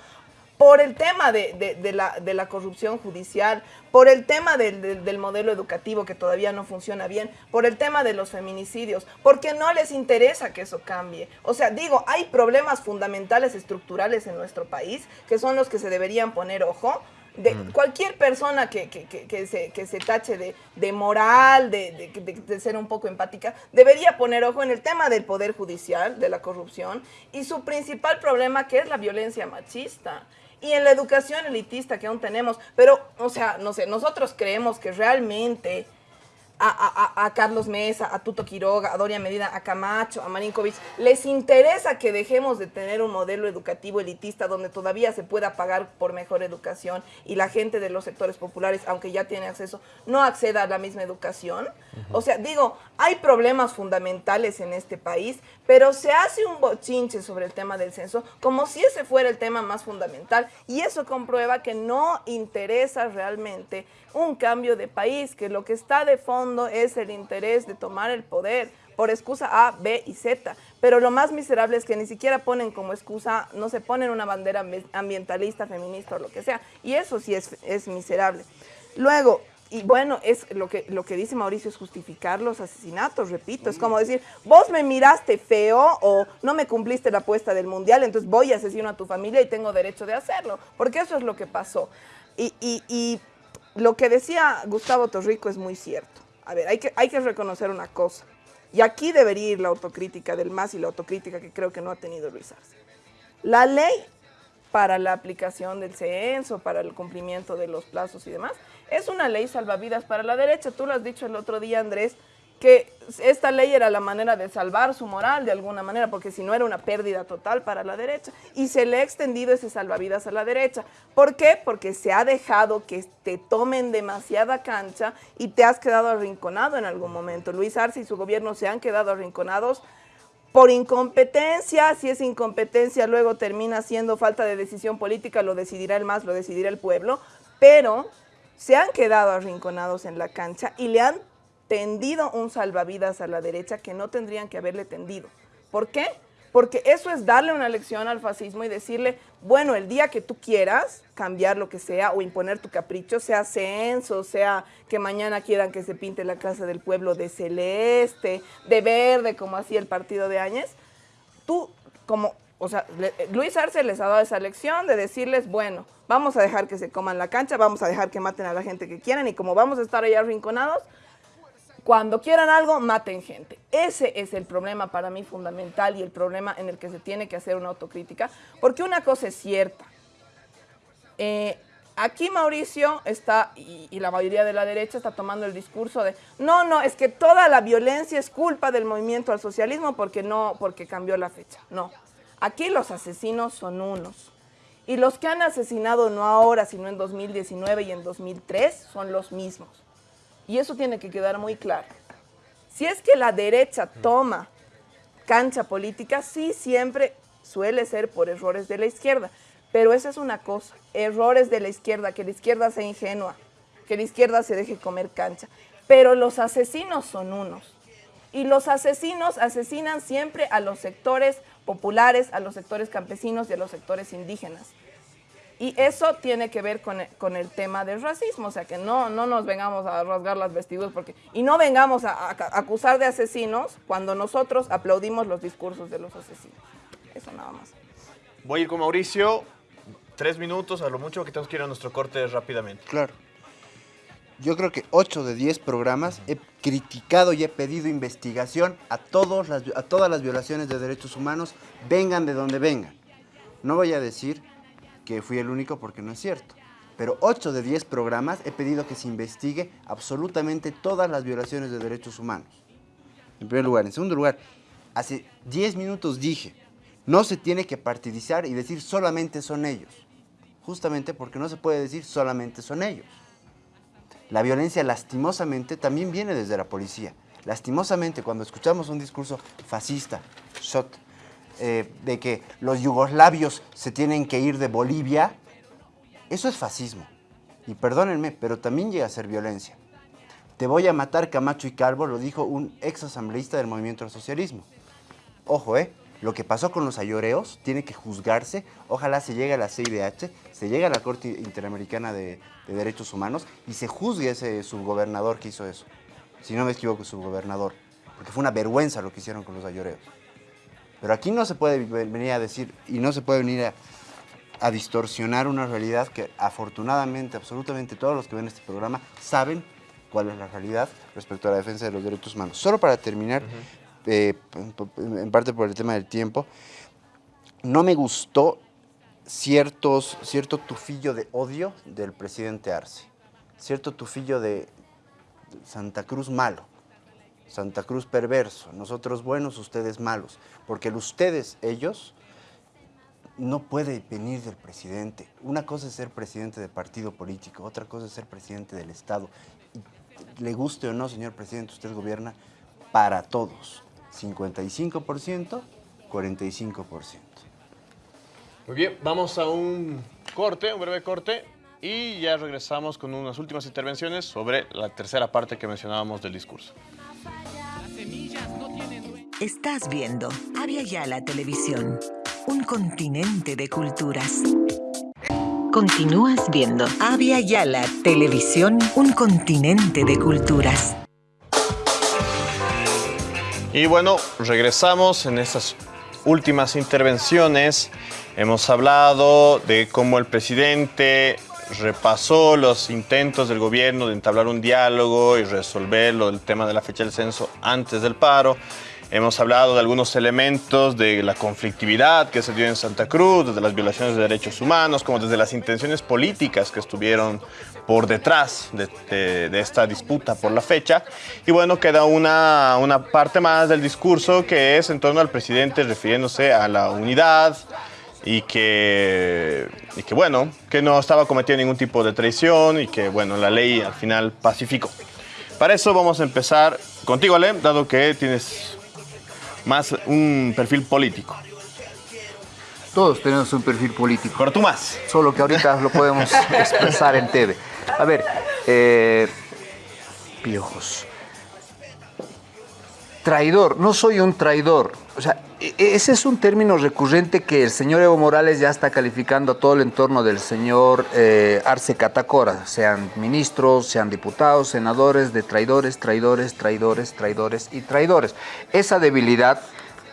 por el tema de, de- de la, de la corrupción judicial, por el tema del, del- del modelo educativo que todavía no funciona bien, por el tema de los feminicidios, porque no les interesa que eso cambie. O sea, digo, hay problemas fundamentales estructurales en nuestro país que son los que se deberían poner ojo. De cualquier persona que, que- que- que se, que se tache de, moral, de ser un poco empática, debería poner ojo en el tema del poder judicial, de la corrupción, y su principal problema que es la violencia machista. Y en la educación elitista que aún tenemos, pero, o sea, no sé, nosotros creemos que realmente a, a- a- a Carlos Mesa, a Tuto Quiroga, a Doria Medina, a Camacho, a Marinkovic, les interesa que dejemos de tener un modelo educativo elitista donde todavía se pueda pagar por mejor educación y la gente de los sectores populares, aunque ya tiene acceso, no acceda a la misma educación. O sea, digo, hay problemas fundamentales en este país, pero se hace un bochinche sobre el tema del censo como si ese fuera el tema más fundamental. Y eso comprueba que no interesa realmente un cambio de país, que lo que está de fondo es el interés de tomar el poder por excusa A, B y Z. Pero lo más miserable es que ni siquiera ponen como excusa, no se ponen una bandera ambi- ambientalista, feminista o lo que sea. Y eso sí es, es miserable. Luego, y bueno, es lo que, lo que dice Mauricio es justificar los asesinatos, repito, es como decir, vos me miraste feo o no me cumpliste la apuesta del mundial, entonces voy a asesino a tu familia y tengo derecho de hacerlo, porque eso es lo que pasó. Y, y- y lo que decía Gustavo Torrico es muy cierto. A ver, hay que, hay que reconocer una cosa. Y aquí debería ir la autocrítica del MAS y la autocrítica que creo que no ha tenido Luis Arce. La ley para la aplicación del censo, para el cumplimiento de los plazos y demás, es una ley salvavidas para la derecha. Tú lo has dicho el otro día, Andrés, que esta ley era la manera de salvar su moral de alguna manera, porque si no era una pérdida total para la derecha. Y se le ha extendido ese salvavidas a la derecha. ¿Por qué? Porque se ha dejado que te tomen demasiada cancha y te has quedado arrinconado en algún momento. Luis Arce y su gobierno se han quedado arrinconados por incompetencia, si es incompetencia luego termina siendo falta de decisión política, lo decidirá el MAS, lo decidirá el pueblo, pero se han quedado arrinconados en la cancha y le han tendido un salvavidas a la derecha que no tendrían que haberle tendido. ¿Por qué? Porque eso es darle una lección al fascismo y decirle, bueno, el día que tú quieras cambiar lo que sea o imponer tu capricho, sea censo, sea que mañana quieran que se pinte la casa del pueblo de celeste, de verde, como hacía el partido de Áñez, tú como, o sea, Luis Arce les ha dado esa lección de decirles, bueno, vamos a dejar que se coman la cancha, vamos a dejar que maten a la gente que quieran y como vamos a estar allá arrinconados, cuando quieran algo, maten gente. Ese es el problema para mí fundamental y el problema en el que se tiene que hacer una autocrítica, porque una cosa es cierta. Eh, aquí Mauricio está, y, y la mayoría de la derecha está tomando el discurso de, no, no, es que toda la violencia es culpa del movimiento al socialismo porque no, porque cambió la fecha. No, aquí los asesinos son unos. Y los que han asesinado no ahora, sino en 2019 y en 2003, son los mismos. Y eso tiene que quedar muy claro. Si es que la derecha toma cancha política, sí siempre suele ser por errores de la izquierda. Pero esa es una cosa, errores de la izquierda, que la izquierda sea ingenua, que la izquierda se deje comer cancha. Pero los asesinos son unos. Y los asesinos asesinan siempre a los sectores populares, a los sectores campesinos y a los sectores indígenas. Y eso tiene que ver con el, con el tema del racismo, o sea, que no, no nos vengamos a rasgar las vestiduras porque, y no vengamos a, a- a acusar de asesinos cuando nosotros aplaudimos los discursos de los asesinos. Eso nada más. Voy a ir con Mauricio. Tres minutos, a lo mucho, que tenemos que ir a nuestro corte rápidamente. Claro. Yo creo que 8 de 10 programas he criticado y he pedido investigación a, todos las, a todas las violaciones de derechos humanos, vengan de donde vengan. No voy a decir que fui el único porque no es cierto, pero 8 de 10 programas he pedido que se investigue absolutamente todas las violaciones de derechos humanos. En primer lugar. En segundo lugar, hace 10 minutos dije, no se tiene que partidizar y decir solamente son ellos. Justamente porque no se puede decir solamente son ellos. La violencia lastimosamente también viene desde la policía. Lastimosamente cuando escuchamos un discurso fascista, shot, eh, de que los yugoslavios se tienen que ir de Bolivia, eso es fascismo. Y perdónenme, pero también llega a ser violencia. Te voy a matar Camacho y Calvo, lo dijo un ex asambleísta del movimiento al socialismo. Ojo, ¿eh? Lo que pasó con los ayoreos tiene que juzgarse. Ojalá se llegue a la CIDH, se llegue a la Corte Interamericana de, de Derechos Humanos y se juzgue ese subgobernador que hizo eso. Si no me equivoco, subgobernador. Porque fue una vergüenza lo que hicieron con los ayoreos. Pero aquí no se puede venir a decir y no se puede venir a, a distorsionar una realidad que afortunadamente, absolutamente todos los que ven este programa saben cuál es la realidad respecto a la defensa de los derechos humanos. Solo para terminar, eh, en parte por el tema del tiempo, no me gustó ciertos, cierto tufillo de odio del presidente Arce, cierto tufillo de Santa Cruz malo, Santa Cruz perverso, nosotros buenos, ustedes malos, porque el ustedes, ellos, no puede venir del presidente. Una cosa es ser presidente de partido político, otra cosa es ser presidente del Estado. Le guste o no, señor presidente, usted gobierna para todos. 55%, 45%. Muy bien, vamos a un corte, un breve corte, y ya regresamos con unas últimas intervenciones sobre la tercera parte que mencionábamos del discurso. Estás viendo Avia Yala Televisión, un continente de culturas. Continúas viendo Avia Yala Televisión, un continente de culturas. Y bueno, regresamos en estas últimas intervenciones. Hemos hablado de cómo el presidente repasó los intentos del gobierno de entablar un diálogo y resolver lo del tema de la fecha del censo antes del paro. Hemos hablado de algunos elementos de la conflictividad que se dio en Santa Cruz, desde las violaciones de derechos humanos, como desde las intenciones políticas que estuvieron por detrás de, de- de esta disputa por la fecha. Y bueno, queda una, una parte más del discurso que es en torno al presidente refiriéndose a la unidad y que, y que bueno, que no estaba cometiendo ningún tipo de traición y que bueno, la ley al final pacificó. Para eso vamos a empezar contigo, Ale, dado que tienes más un perfil político. Todos tenemos un perfil político. Pero tú más. Solo que ahorita lo podemos expresar en TV. A ver, eh, piojos. Traidor, no soy un traidor. O sea, e- ese es un término recurrente que el señor Evo Morales ya está calificando a todo el entorno del señor eh, Arce Catacora, sean ministros, sean diputados, senadores, de traidores, traidores, traidores, traidores y traidores. Esa debilidad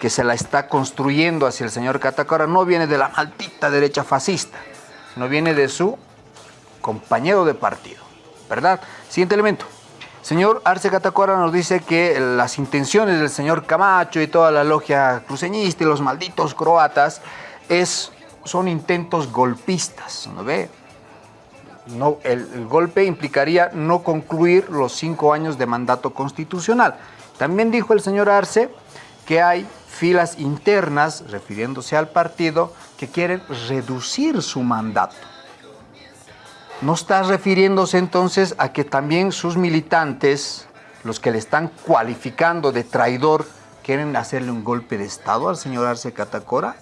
que se la está construyendo hacia el señor Catacora no viene de la maldita derecha fascista, no viene de su compañero de partido, ¿verdad? Siguiente elemento. Señor Arce Catacora nos dice que las intenciones del señor Camacho y toda la logia cruceñista y los malditos croatas es, son intentos golpistas, ¿no ve? No, el, el golpe implicaría no concluir los cinco años de mandato constitucional. También dijo el señor Arce que hay filas internas, refiriéndose al partido, que quieren reducir su mandato. ¿No está refiriéndose entonces a que también sus militantes, los que le están cualificando de traidor, quieren hacerle un golpe de Estado al señor Arce Catacora?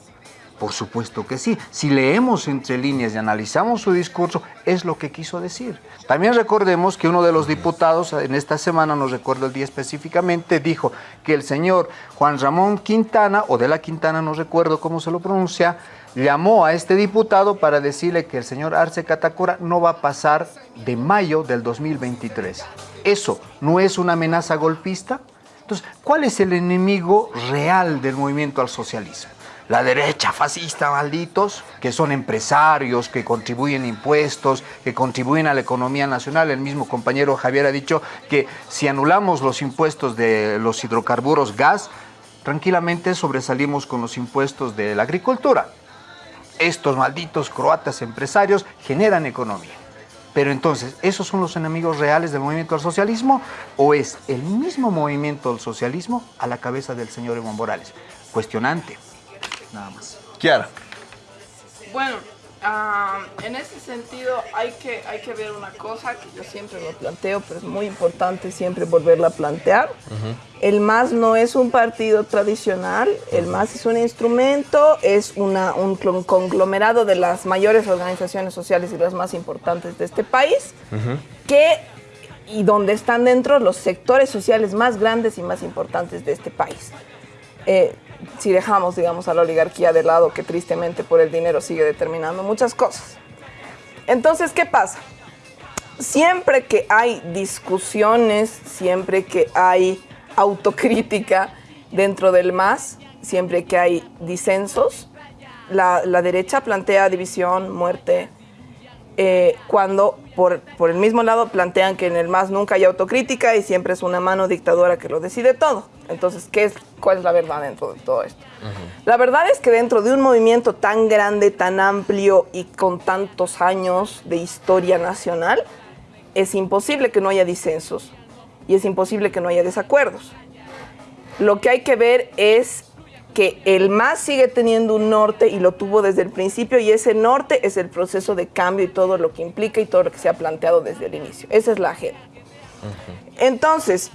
Por supuesto que sí. Si leemos entre líneas y analizamos su discurso, es lo que quiso decir. También recordemos que uno de los diputados en esta semana, no recuerdo el día específicamente, dijo que el señor Juan Ramón Quintana, o de la Quintana, no recuerdo cómo se lo pronuncia, llamó a este diputado para decirle que el señor Arce Catacora no va a pasar de mayo del 2023. ¿Eso no es una amenaza golpista? Entonces, ¿cuál es el enemigo real del movimiento al socialismo? La derecha fascista, malditos, que son empresarios, que contribuyen impuestos, que contribuyen a la economía nacional. El mismo compañero Javier ha dicho que si anulamos los impuestos de los hidrocarburos gas, tranquilamente sobresalimos con los impuestos de la agricultura. Estos malditos croatas empresarios generan economía. Pero entonces, ¿esos son los enemigos reales del movimiento al socialismo? ¿O es el mismo movimiento al socialismo a la cabeza del señor Evo Morales? Cuestionante. Nada más. Kiara. Bueno, ah, en ese sentido hay que, hay que ver una cosa que yo siempre lo planteo, pero es muy importante siempre volverla a plantear. El MAS no es un partido tradicional, el MAS es un instrumento, es una, un conglomerado de las mayores organizaciones sociales y las más importantes de este país, que, y donde están dentro los sectores sociales más grandes y más importantes de este país. Eh, si dejamos, digamos, a la oligarquía de lado, que tristemente por el dinero sigue determinando muchas cosas. Entonces, ¿qué pasa? Siempre que hay discusiones, siempre que hay autocrítica dentro del MAS, siempre que hay disensos, la, la derecha plantea división, muerte, eh, cuando por, por, el mismo lado plantean que en el MAS nunca hay autocrítica y siempre es una mano dictadora que lo decide todo. Entonces, ¿qué es, ¿cuál es la verdad dentro de todo esto? Uh -huh. La verdad es que dentro de un movimiento tan grande, tan amplio y con tantos años de historia nacional, es imposible que no haya disensos y es imposible que no haya desacuerdos. Lo que hay que ver es que el MAS sigue teniendo un norte y lo tuvo desde el principio y ese norte es el proceso de cambio y todo lo que implica y todo lo que se ha planteado desde el inicio. Esa es la agenda. Uh -huh. Entonces,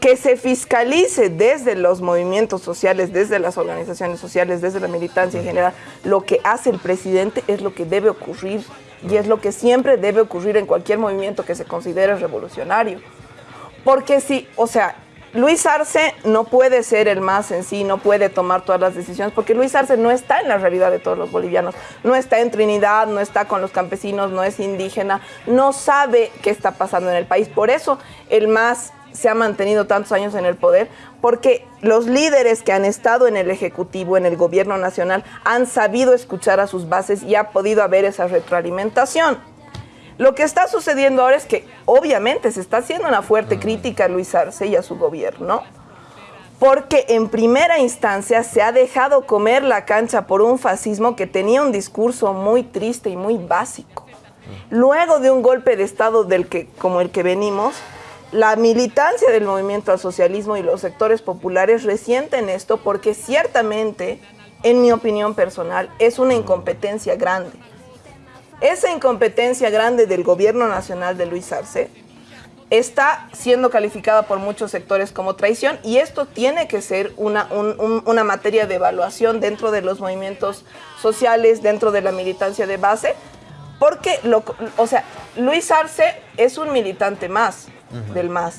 que se fiscalice desde los movimientos sociales, desde las organizaciones sociales, desde la militancia en general, lo que hace el presidente es lo que debe ocurrir y es lo que siempre debe ocurrir en cualquier movimiento que se considere revolucionario. Porque si, o sea, Luis Arce no puede ser el más en sí, no puede tomar todas las decisiones, porque Luis Arce no está en la realidad de todos los bolivianos, no está en Trinidad, no está con los campesinos, no es indígena, no sabe qué está pasando en el país. Por eso el MAS se ha mantenido tantos años en el poder, porque los líderes que han estado en el Ejecutivo, en el Gobierno Nacional, han sabido escuchar a sus bases y ha podido haber esa retroalimentación. Lo que está sucediendo ahora es que obviamente se está haciendo una fuerte crítica a Luis Arce y a su gobierno, porque en primera instancia se ha dejado comer la cancha por un fascismo que tenía un discurso muy triste y muy básico. Luego de un golpe de Estado del que, como el que venimos, la militancia del movimiento al socialismo y los sectores populares resienten esto porque ciertamente, en mi opinión personal, es una incompetencia grande. Esa incompetencia grande del gobierno nacional de Luis Arce está siendo calificada por muchos sectores como traición y esto tiene que ser una, un, un, una materia de evaluación dentro de los movimientos sociales, dentro de la militancia de base, porque, lo, o sea, Luis Arce es un militante más uh -huh. del MAS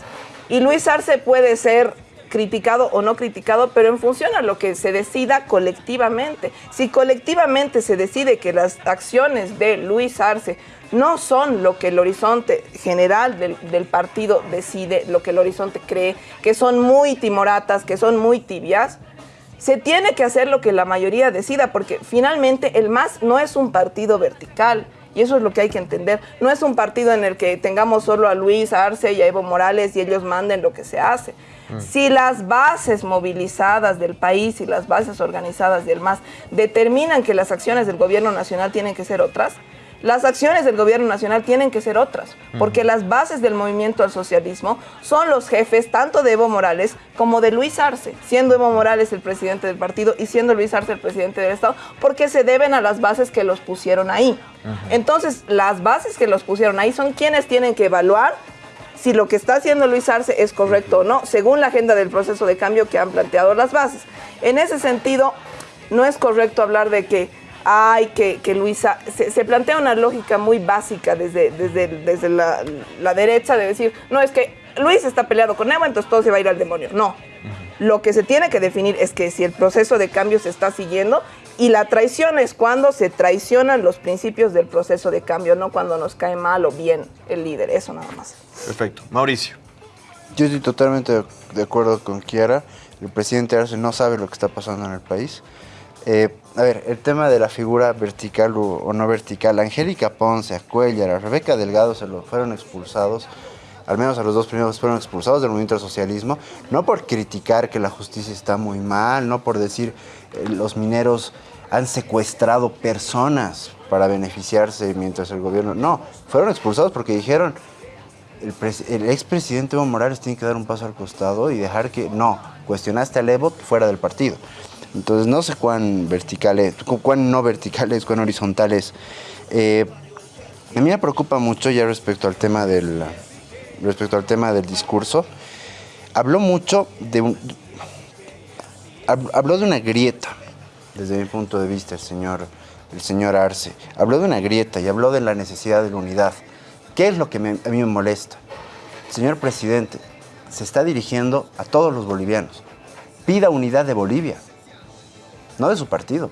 y Luis Arce puede ser criticado o no criticado, pero en función a lo que se decida colectivamente. Si colectivamente se decide que las acciones de Luis Arce no son lo que el horizonte general del, del, partido decide, lo que el horizonte cree, que son muy timoratas, que son muy tibias, se tiene que hacer lo que la mayoría decida, porque finalmente el MAS no es un partido vertical. Y eso es lo que hay que entender. No es un partido en el que tengamos solo a Luis Arce y a Evo Morales y ellos manden lo que se hace. Mm. Si las bases movilizadas del país y las bases organizadas del MAS determinan que las acciones del gobierno nacional tienen que ser otras, las acciones del gobierno nacional tienen que ser otras, porque las bases del movimiento al socialismo son los jefes tanto de Evo Morales como de Luis Arce, siendo Evo Morales el presidente del partido y siendo Luis Arce el presidente del Estado, porque se deben a las bases que los pusieron ahí. Uh -huh. Entonces, las bases que los pusieron ahí son quienes tienen que evaluar si lo que está haciendo Luis Arce es correcto o no, según la agenda del proceso de cambio que han planteado las bases. En ese sentido, no es correcto hablar de que ay, que, que Luisa, se, se, plantea una lógica muy básica desde, desde, desde la, la, derecha de decir, no, es que Luis está peleado con Evo, entonces todo se va a ir al demonio. No, lo que se tiene que definir es que si el proceso de cambio se está siguiendo y la traición es cuando se traicionan los principios del proceso de cambio, no cuando nos cae mal o bien el líder, eso nada más. Perfecto. Mauricio. Yo estoy totalmente de acuerdo con Kiara. El presidente Arce no sabe lo que está pasando en el país. Eh, a ver, el tema de la figura vertical o, no vertical, Angélica Ponce, Acuellar, Rebeca Delgado se lo fueron expulsados, al menos a los dos primeros fueron expulsados del movimiento del socialismo, no por criticar que la justicia está muy mal, no por decir eh, los mineros han secuestrado personas para beneficiarse mientras el gobierno... No, fueron expulsados porque dijeron el, el expresidente Evo Morales tiene que dar un paso al costado y dejar que... No, cuestionaste al Evo fuera del partido. Entonces no sé cuán verticales, cuán no verticales, cuán horizontales. Eh, a mí me preocupa mucho ya respecto al tema del, respecto al tema del discurso. Habló mucho de un, habló de una grieta, desde mi punto de vista, el señor, el señor Arce. Habló de una grieta y habló de la necesidad de la unidad. ¿Qué es lo que a mí me molesta? Señor presidente, se está dirigiendo a todos los bolivianos. Pida unidad de Bolivia no de su partido.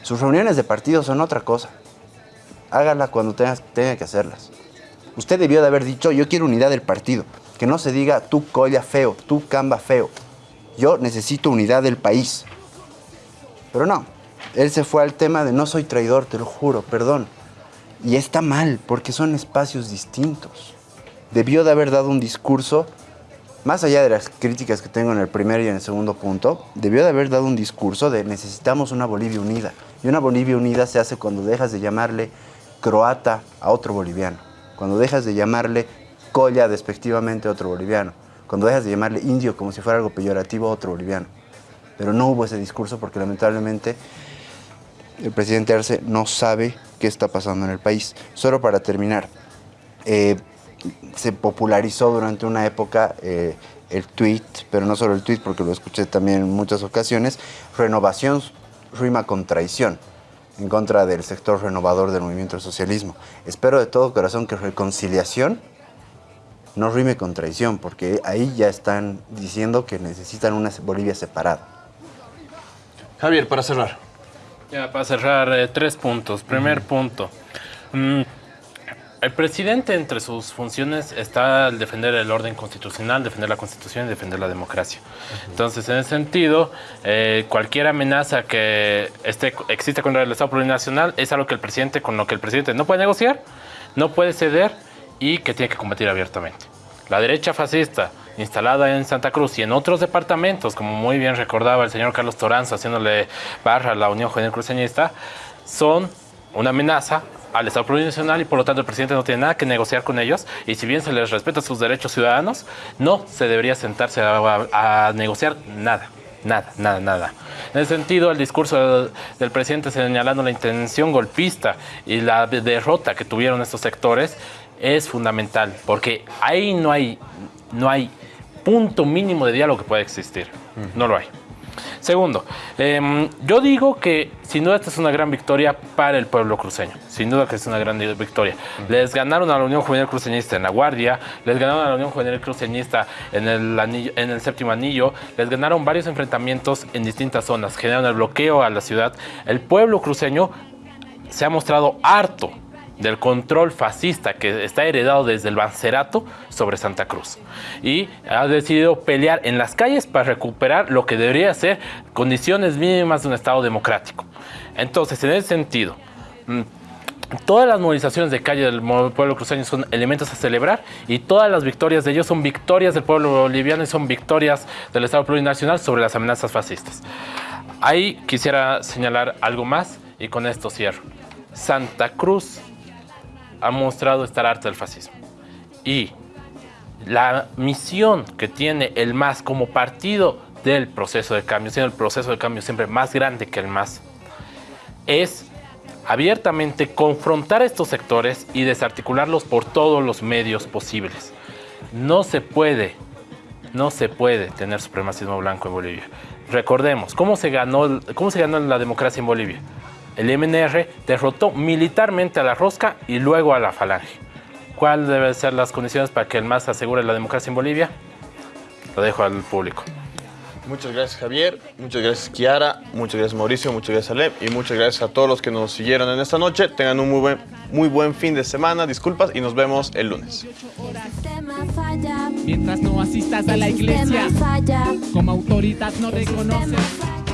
Sus reuniones de partido son otra cosa. Hágala cuando tenga, tenga que hacerlas. Usted debió de haber dicho, yo quiero unidad del partido. Que no se diga, tú colla feo, tú camba feo. Yo necesito unidad del país. Pero no, él se fue al tema de no soy traidor, te lo juro, perdón. Y está mal, porque son espacios distintos. Debió de haber dado un discurso, más allá de las críticas que tengo en el primer y en el segundo punto, debió de haber dado un discurso de necesitamos una Bolivia unida. Y una Bolivia unida se hace cuando dejas de llamarle croata a otro boliviano, cuando dejas de llamarle colla despectivamente a otro boliviano, cuando dejas de llamarle indio como si fuera algo peyorativo a otro boliviano. Pero no hubo ese discurso porque lamentablemente el presidente Arce no sabe qué está pasando en el país. Solo para terminar, eh, se popularizó durante una época eh, el tweet, pero no solo el tweet, porque lo escuché también en muchas ocasiones, renovación rima con traición en contra del sector renovador del movimiento del socialismo. Espero de todo corazón que reconciliación no rime con traición, porque ahí ya están diciendo que necesitan una Bolivia separada. Javier, para cerrar. Ya, para cerrar, eh, tres puntos. Primer punto. Mm, el presidente entre sus funciones está al defender el orden constitucional, defender la constitución y defender la democracia. Entonces, en ese sentido, eh, cualquier amenaza que esté, exista contra el Estado plurinacional es algo que el presidente, con lo que el presidente no puede negociar, no puede ceder y que tiene que combatir abiertamente. La derecha fascista instalada en Santa Cruz y en otros departamentos, como muy bien recordaba el señor Carlos Toranzo haciéndole barra a la Unión Juvenil Cruceñista, son una amenaza al Estado plurinacional y por lo tanto el presidente no tiene nada que negociar con ellos y si bien se les respeta sus derechos ciudadanos, no se debería sentarse a, negociar nada. Nada, nada, nada. En ese sentido, el discurso del, presidente señalando la intención golpista y la derrota que tuvieron estos sectores es fundamental, porque ahí no hay, no hay punto mínimo de diálogo que pueda existir. No lo hay. Segundo, eh, yo digo que sin duda esta es una gran victoria para el pueblo cruceño. Sin duda que es una gran victoria. Les ganaron a la Unión Juvenil Cruceñista en La Guardia, les ganaron a la Unión Juvenil Cruceñista en el, anillo, en el séptimo anillo, les ganaron varios enfrentamientos en distintas zonas, generaron el bloqueo a la ciudad. El pueblo cruceño se ha mostrado harto del control fascista que está heredado desde el Bancerato sobre Santa Cruz. Y ha decidido pelear en las calles para recuperar lo que debería ser condiciones mínimas de un Estado democrático. Entonces, en ese sentido, mm, todas las movilizaciones de calle del pueblo cruceño son elementos a celebrar y todas las victorias de ellos son victorias del pueblo boliviano y son victorias del Estado plurinacional sobre las amenazas fascistas. Ahí quisiera señalar algo más y con esto cierro. Santa Cruz ha mostrado estar harta del fascismo. Y la misión que tiene el MAS como partido del proceso de cambio, siendo el proceso de cambio siempre más grande que el MAS, es abiertamente confrontar estos sectores y desarticularlos por todos los medios posibles. No se puede, no se puede tener supremacismo blanco en Bolivia. Recordemos, ¿cómo se ganó, cómo se ganó la democracia en Bolivia? El MNR derrotó militarmente a la Rosca y luego a la Falange. ¿Cuáles deben ser las condiciones para que el MAS asegure la democracia en Bolivia? Lo dejo al público. Muchas gracias Javier, muchas gracias Kiara, muchas gracias Mauricio, muchas gracias Alem y muchas gracias a todos los que nos siguieron en esta noche. Tengan un muy buen, muy buen fin de semana, disculpas y nos vemos el lunes. Mientras no asistas a la iglesia, como autoridad no reconoces.